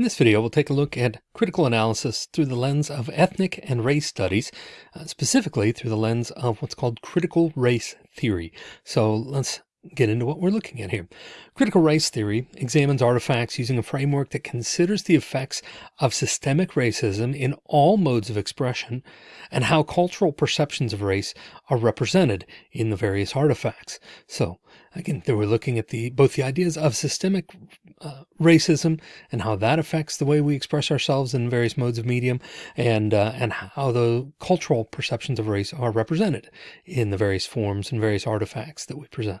In this video, we'll take a look at critical analysis through the lens of ethnic and race studies, uh, specifically through the lens of what's called critical race theory. So let's get into what we're looking at here. Critical race theory examines artifacts using a framework that considers the effects of systemic racism in all modes of expression and how cultural perceptions of race are represented in the various artifacts. So again, we're looking at the both the ideas of systemic uh, racism and how that affects the way we express ourselves in various modes of medium and uh, and how the cultural perceptions of race are represented in the various forms and various artifacts that we present.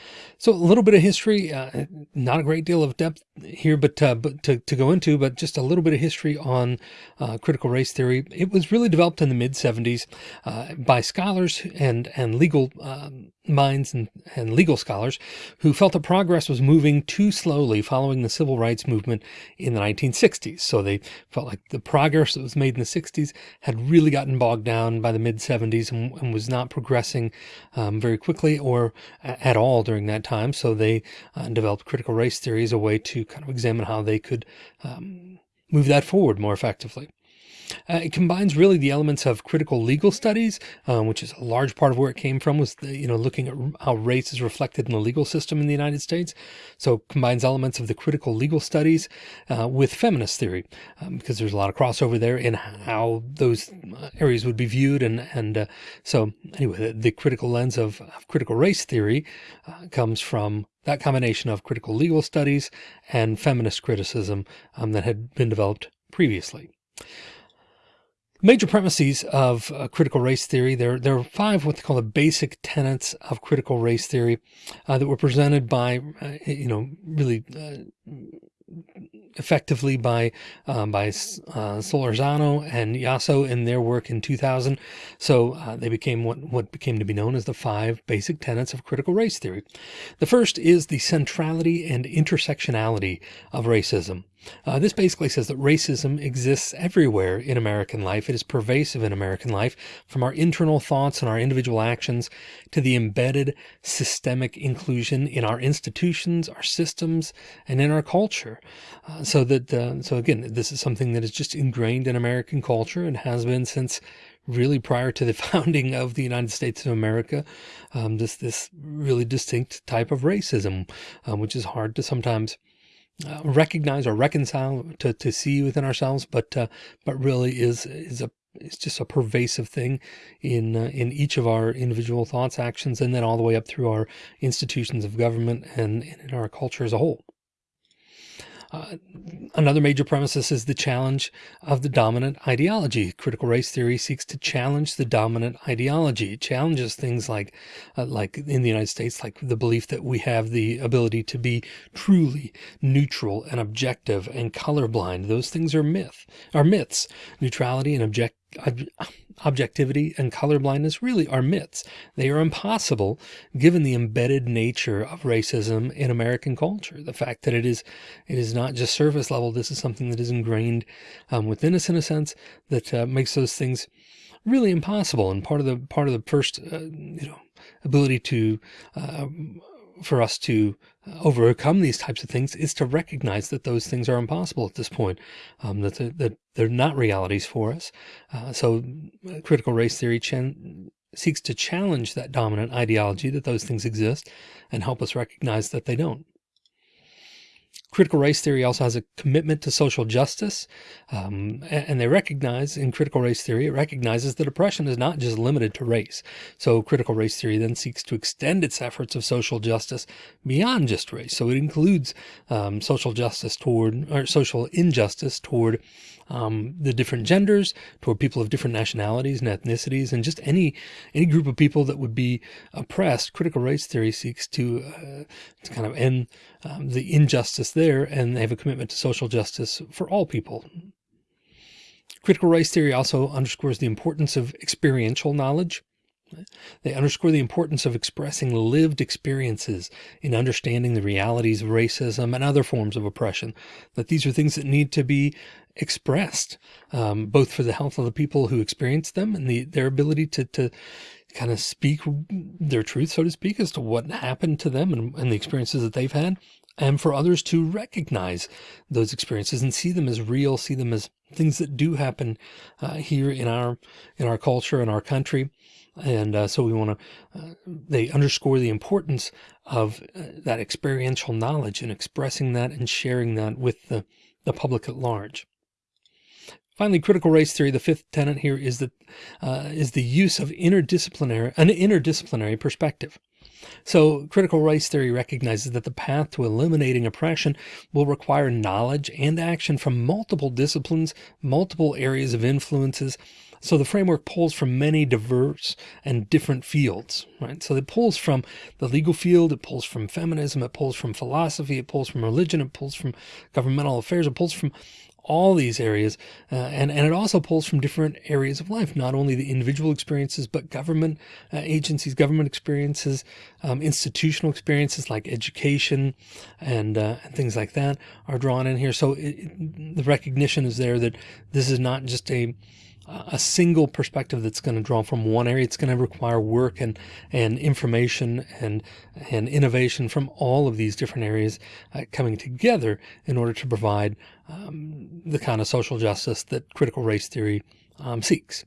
So a little bit of history, uh, not a great deal of depth here, but, uh, but to, to, go into, but just a little bit of history on uh, critical race theory. It was really developed in the mid 70s uh, by scholars and, and legal um, minds and, and legal scholars who felt that progress was moving too slowly following the civil rights movement in the 1960s. So they felt like the progress that was made in the 60s had really gotten bogged down by the mid 70s and, and was not progressing um, very quickly or at all during that time. So they uh, developed critical race theory as a way to kind of examine how they could um, move that forward more effectively. Uh, it combines really the elements of critical legal studies, um, which is a large part of where it came from was, the, you know, looking at how race is reflected in the legal system in the United States. So it combines elements of the critical legal studies uh, with feminist theory, um, because there's a lot of crossover there in how those uh, areas would be viewed. And, and uh, so anyway, the, the, critical lens of, of critical race theory uh, comes from that combination of critical legal studies and feminist criticism um, that had been developed previously. Major premises of uh, critical race theory. There, there are five what they call the basic tenets of critical race theory uh, that were presented by, uh, you know, really uh, effectively by um, by uh, and Yosso in their work in 2000. So uh, they became what, what became to be known as the five basic tenets of critical race theory. The first is the centrality and intersectionality of racism. Uh, this basically says that racism exists everywhere in American life. It is pervasive in American life, from our internal thoughts and our individual actions to the embedded systemic inclusion in our institutions, our systems, and in our culture. Uh, so that, uh, so again, this is something that is just ingrained in American culture and has been since really prior to the founding of the United States of America. Um, this, this really distinct type of racism, um, which is hard to sometimes uh, recognize or reconcile to, to see within ourselves, but, uh, but really is, is a, it's just a pervasive thing in, uh, in each of our individual thoughts, actions, and then all the way up through our institutions of government and in our culture as a whole. Uh, another major premises is the challenge of the dominant ideology. Critical race theory seeks to challenge the dominant ideology. It challenges things like, uh, like in the United States, like the belief that we have the ability to be truly neutral and objective and colorblind. Those things are myth, are myths. Neutrality and object objectivity and colorblindness really are myths. They are impossible given the embedded nature of racism in American culture. The fact that it is, it is not just surface level. This is something that is ingrained um, within us in a sense that uh, makes those things really impossible. And part of the, part of the first, uh, you know, ability to, uh, for us to overcome these types of things is to recognize that those things are impossible at this point, um, that, that they're not realities for us. Uh, so uh, critical race theory seeks to challenge that dominant ideology that those things exist and help us recognize that they don't. Critical race theory also has a commitment to social justice. Um, and they recognize in critical race theory, it recognizes that oppression is not just limited to race. So critical race theory then seeks to extend its efforts of social justice beyond just race. So it includes um, social justice toward, or social injustice toward um, the different genders, toward people of different nationalities and ethnicities, and just any any group of people that would be oppressed. Critical race theory seeks to, uh, to kind of end um, the injustice there, and they have a commitment to social justice for all people. Critical race theory also underscores the importance of experiential knowledge. They underscore the importance of expressing lived experiences in understanding the realities of racism and other forms of oppression, that these are things that need to be expressed, um, both for the health of the people who experience them and the, their ability to, to kind of speak their truth, so to speak, as to what happened to them and, and the experiences that they've had, and for others to recognize those experiences and see them as real, see them as things that do happen uh, here in our in our culture in our country. And uh, so we want to, uh, they underscore the importance of uh, that experiential knowledge and expressing that and sharing that with the, the public at large. Finally, critical race theory, the fifth tenet here is that uh, is the use of interdisciplinary, an interdisciplinary perspective. So critical race theory recognizes that the path to eliminating oppression will require knowledge and action from multiple disciplines, multiple areas of influences. So the framework pulls from many diverse and different fields, right? So it pulls from the legal field, it pulls from feminism, it pulls from philosophy, it pulls from religion, it pulls from governmental affairs, it pulls from all these areas. Uh, and, and it also pulls from different areas of life, not only the individual experiences, but government uh, agencies, government experiences, um, institutional experiences like education and, uh, and things like that are drawn in here. So it, the recognition is there that this is not just a, a single perspective that's going to draw from one area. It's going to require work and, and information and, and innovation from all of these different areas uh, coming together in order to provide um, the kind of social justice that critical race theory um, seeks.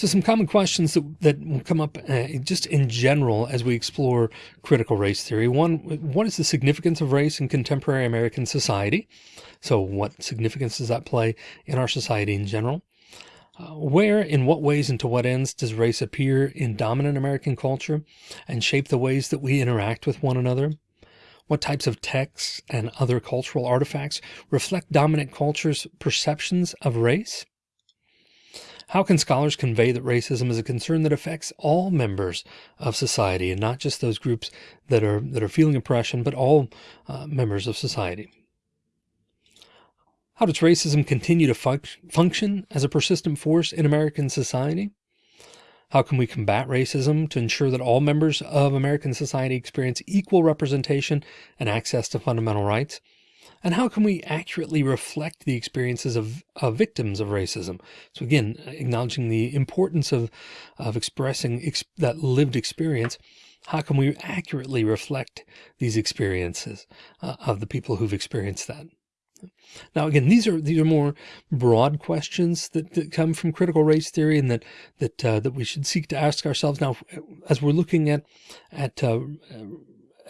So some common questions that, that will come up uh, just in general as we explore critical race theory. One, what is the significance of race in contemporary American society? So what significance does that play in our society in general? Uh, where, in what ways, and to what ends does race appear in dominant American culture and shape the ways that we interact with one another? What types of texts and other cultural artifacts reflect dominant culture's perceptions of race? How can scholars convey that racism is a concern that affects all members of society and not just those groups that are that are feeling oppression, but all uh, members of society? How does racism continue to fun function as a persistent force in American society? How can we combat racism to ensure that all members of American society experience equal representation and access to fundamental rights? And how can we accurately reflect the experiences of, of victims of racism? So again, acknowledging the importance of, of expressing ex that lived experience, how can we accurately reflect these experiences uh, of the people who've experienced that? Now, again, these are these are more broad questions that, that come from critical race theory, and that that uh, that we should seek to ask ourselves now, as we're looking at at uh,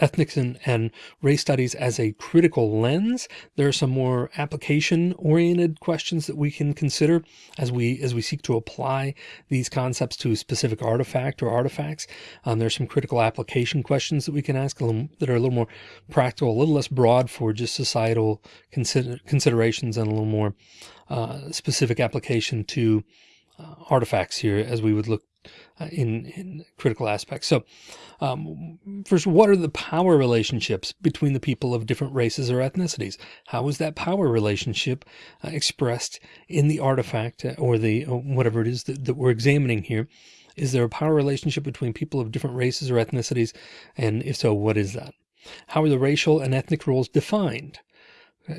ethnics and, and race studies as a critical lens. There are some more application oriented questions that we can consider as we as we seek to apply these concepts to a specific artifact or artifacts. Um, there's some critical application questions that we can ask little, that are a little more practical, a little less broad for just societal consider, considerations and a little more uh, specific application to uh, artifacts here as we would look in, in critical aspects. So um, first, what are the power relationships between the people of different races or ethnicities? How is that power relationship uh, expressed in the artifact uh, or the or whatever it is that, that we're examining here? Is there a power relationship between people of different races or ethnicities? And if so, what is that? How are the racial and ethnic roles defined?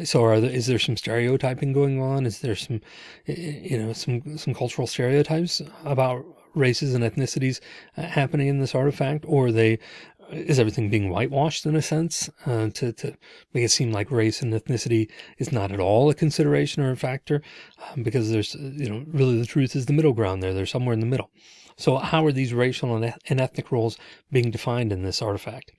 So are there, is there some stereotyping going on? Is there some, you know, some, some cultural stereotypes about races and ethnicities uh, happening in this artifact, or they is everything being whitewashed in a sense? Uh, to, to make it seem like race and ethnicity is not at all a consideration or a factor um, because there's you know really the truth is the middle ground there. They're somewhere in the middle. So how are these racial and, and ethnic roles being defined in this artifact?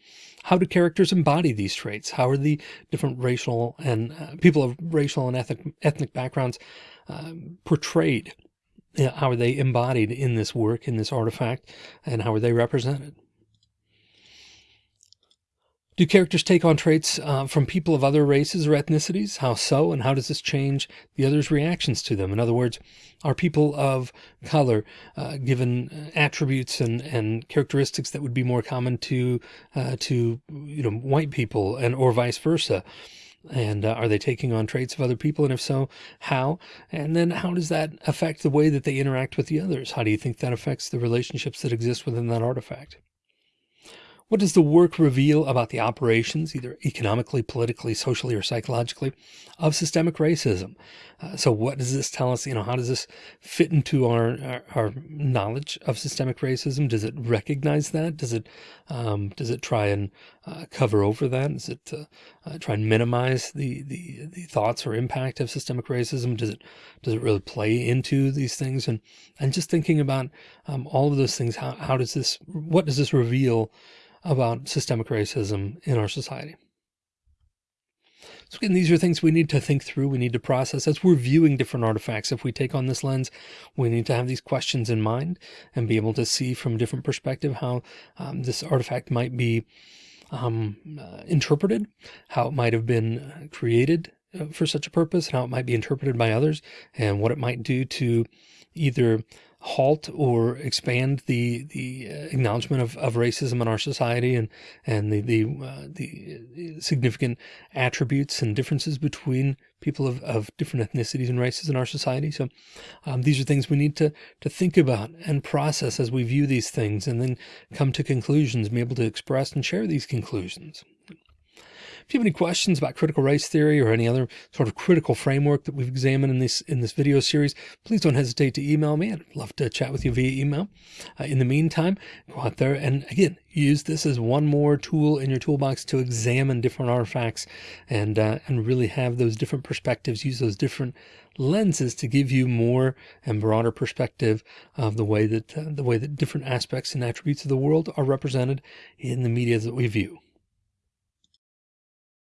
How do characters embody these traits? How are the different racial and uh, people of racial and ethnic ethnic backgrounds uh, portrayed how are they embodied in this work, in this artifact, and how are they represented? Do characters take on traits uh, from people of other races or ethnicities? How so? And how does this change the other's reactions to them? In other words, are people of color uh, given attributes and, and characteristics that would be more common to uh, to you know white people and or vice versa? And uh, are they taking on traits of other people? And if so, how? And then how does that affect the way that they interact with the others? How do you think that affects the relationships that exist within that artifact? What does the work reveal about the operations, either economically, politically, socially, or psychologically, of systemic racism? Uh, so what does this tell us? You know, how does this fit into our, our, our knowledge of systemic racism? Does it recognize that? Does it, um, does it try and uh, cover over that? Does it uh, uh try and minimize the, the, the thoughts or impact of systemic racism? Does it, does it really play into these things? And, and just thinking about um, all of those things, how, how does this, what does this reveal about systemic racism in our society. So again, these are things we need to think through. We need to process as we're viewing different artifacts. If we take on this lens, we need to have these questions in mind and be able to see from a different perspective how um, this artifact might be um, uh, interpreted, how it might have been created uh, for such a purpose, and how it might be interpreted by others, and what it might do to either halt or expand the the uh, acknowledgement of, of racism in our society and and the the, uh, the significant attributes and differences between people of, of different ethnicities and races in our society. So um, these are things we need to to think about and process as we view these things and then come to conclusions, be able to express and share these conclusions. If you have any questions about critical race theory or any other sort of critical framework that we've examined in this in this video series, please don't hesitate to email me. I'd love to chat with you via email. Uh, in the meantime, go out there and again, use this as one more tool in your toolbox to examine different artifacts and uh, and really have those different perspectives, use those different lenses to give you more and broader perspective of the way that uh, the way that different aspects and attributes of the world are represented in the media that we view.